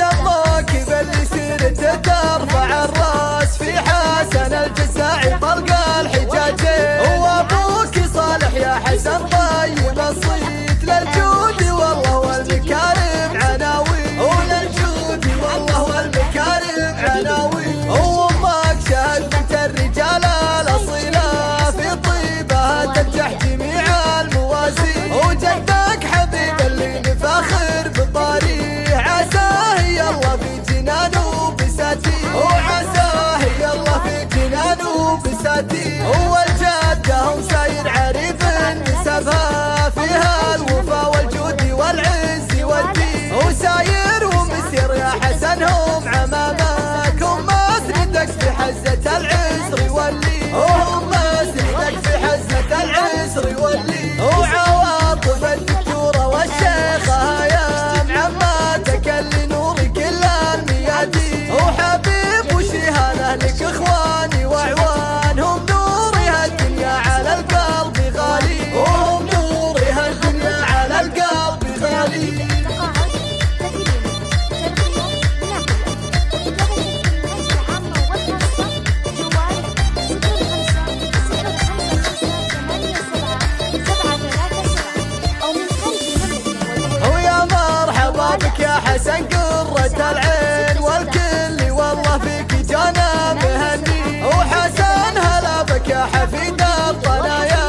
up حياتي هو حسن قرة العين والكل والله فيك جانا مهني وحسن هلا بك يا حفيد الطنايا.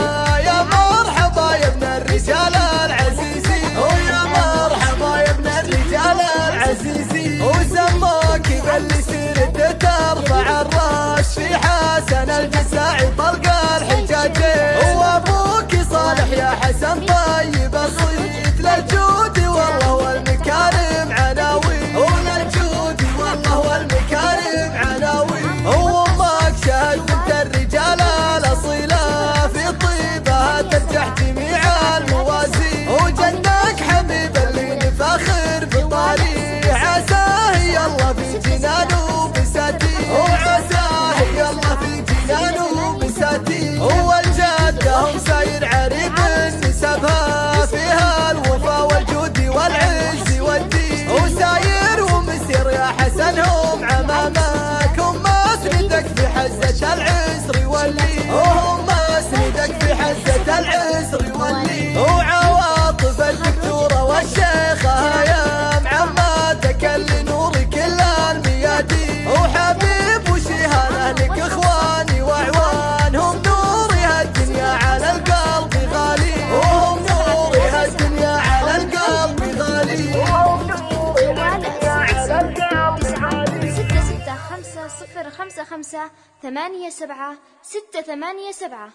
يا مرحبا يا ابن الرجال العزيزي. ويا مرحبا يا ابن الرجال العزيزي. وسماك باللي سيرته ترفع الراس في حسن الجسد. شال صفر خمسة خمسة ثمانية سبعة ستة ثمانية سبعة.